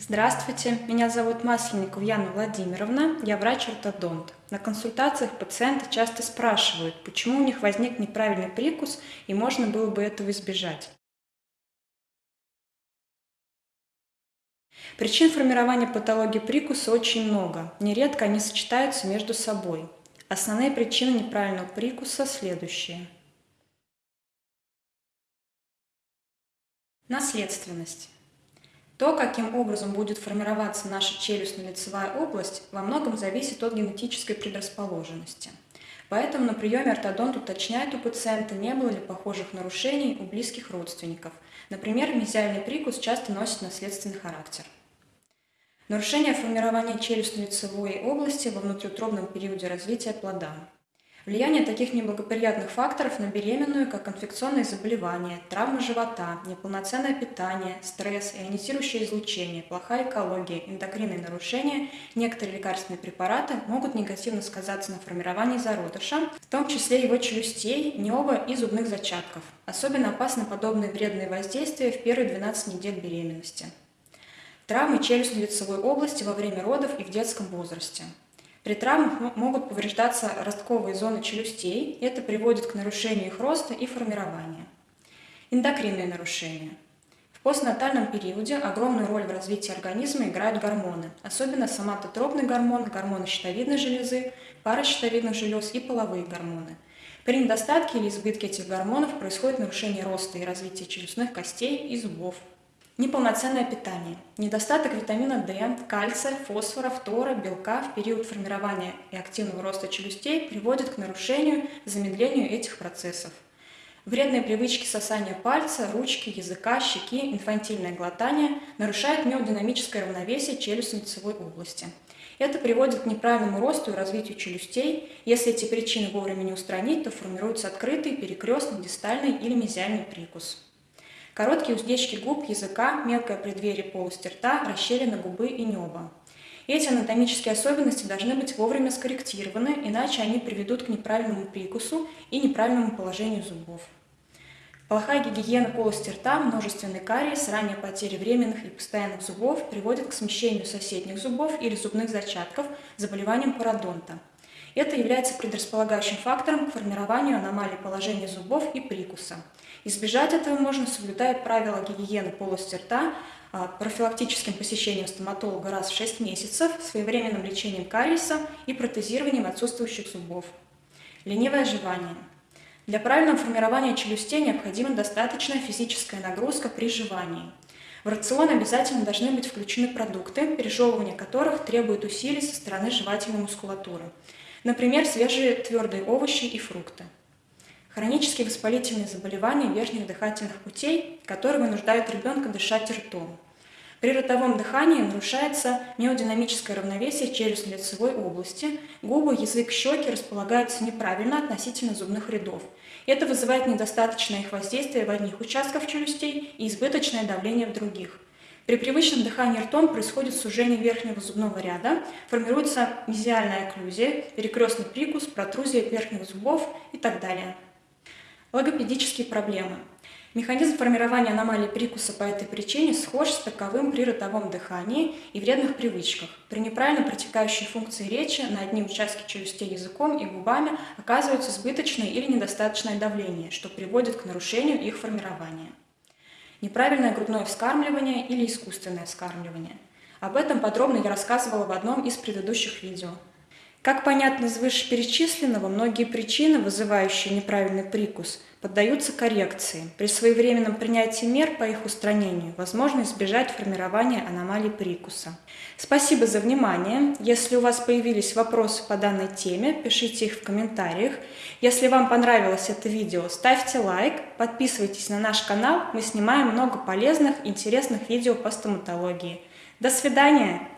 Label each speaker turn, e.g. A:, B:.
A: Здравствуйте, меня зовут Масленникова Яна Владимировна, я врач-ортодонт. На консультациях пациенты часто спрашивают, почему у них возник неправильный прикус и можно было бы этого избежать. Причин формирования патологии прикуса очень много, нередко они сочетаются между собой. Основные причины неправильного прикуса следующие. Наследственность. То, каким образом будет формироваться наша челюстно-лицевая область, во многом зависит от генетической предрасположенности. Поэтому на приеме ортодонт уточняет у пациента, не было ли похожих нарушений у близких родственников. Например, мезиальный прикус часто носит наследственный характер. Нарушение формирования челюстно-лицевой области во внутриутробном периоде развития плода. Влияние таких неблагоприятных факторов на беременную, как инфекционные заболевания, травмы живота, неполноценное питание, стресс, ионизирующее излучение, плохая экология, эндокринные нарушения, некоторые лекарственные препараты могут негативно сказаться на формировании зародыша, в том числе его челюстей, необа и зубных зачатков. Особенно опасны подобные вредные воздействия в первые 12 недель беременности. Травмы челюстно-лицевой области во время родов и в детском возрасте. При травмах могут повреждаться ростковые зоны челюстей, это приводит к нарушению их роста и формирования. Эндокринные нарушения. В постнатальном периоде огромную роль в развитии организма играют гормоны, особенно соматотропный гормон, гормоны щитовидной железы, пара щитовидных желез и половые гормоны. При недостатке или избытке этих гормонов происходит нарушение роста и развития челюстных костей и зубов. Неполноценное питание. Недостаток витамина D, кальция, фосфора, фтора, белка в период формирования и активного роста челюстей приводит к нарушению, замедлению этих процессов. Вредные привычки сосания пальца, ручки, языка, щеки, инфантильное глотание нарушают миодинамическое равновесие челюстно-лицевой области. Это приводит к неправильному росту и развитию челюстей. Если эти причины вовремя не устранить, то формируется открытый, перекрестный, дистальный или мезиальный прикус. Короткие уздечки губ, языка, мелкое преддверие полости рта, расщелина губы и неба. Эти анатомические особенности должны быть вовремя скорректированы, иначе они приведут к неправильному прикусу и неправильному положению зубов. Плохая гигиена полости рта, множественный кариес, ранняя потеря временных и постоянных зубов приводит к смещению соседних зубов или зубных зачатков, заболеванием пародонта. Это является предрасполагающим фактором к формированию аномалий положения зубов и прикуса – Избежать этого можно, соблюдая правила гигиены полости рта, а, профилактическим посещением стоматолога раз в 6 месяцев, своевременным лечением кариеса и протезированием отсутствующих зубов. Ленивое жевание. Для правильного формирования челюстей необходима достаточная физическая нагрузка при жевании. В рацион обязательно должны быть включены продукты, пережевывание которых требует усилий со стороны жевательной мускулатуры. Например, свежие твердые овощи и фрукты. Хронические воспалительные заболевания верхних дыхательных путей, которые вынуждают ребенка дышать ртом. При ротовом дыхании нарушается миодинамическое равновесие челюстно-лицевой области, губы, язык, щеки располагаются неправильно относительно зубных рядов. Это вызывает недостаточное их воздействие в одних участках челюстей и избыточное давление в других. При привычном дыхании ртом происходит сужение верхнего зубного ряда, формируется мезиальная окклюзия, перекрестный прикус, протрузия верхних зубов и так далее. Логопедические проблемы. Механизм формирования аномалий прикуса по этой причине схож с таковым при ротовом дыхании и вредных привычках. При неправильно протекающей функции речи на одни участки челюстей языком и губами оказывается избыточное или недостаточное давление, что приводит к нарушению их формирования. Неправильное грудное вскармливание или искусственное вскармливание. Об этом подробно я рассказывала в одном из предыдущих видео. Как понятно из вышеперечисленного, многие причины, вызывающие неправильный прикус, поддаются коррекции. При своевременном принятии мер по их устранению возможно избежать формирования аномалий прикуса. Спасибо за внимание. Если у вас появились вопросы по данной теме, пишите их в комментариях. Если вам понравилось это видео, ставьте лайк, подписывайтесь на наш канал, мы снимаем много полезных, интересных видео по стоматологии. До свидания!